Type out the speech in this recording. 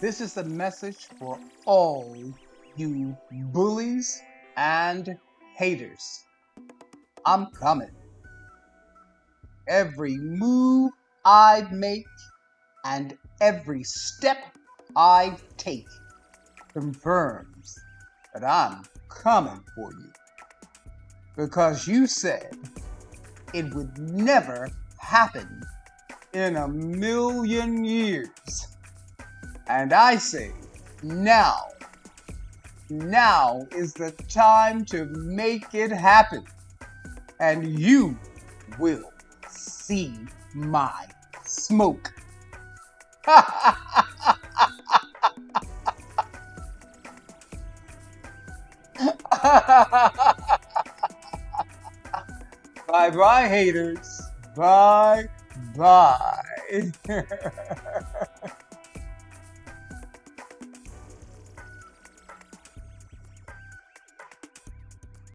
This is a message for all you bullies and haters. I'm coming. Every move I make and every step I take confirms that I'm coming for you. Because you said it would never happen in a million years. And I say, now, now is the time to make it happen. And you will see my smoke. bye bye, haters. Bye bye.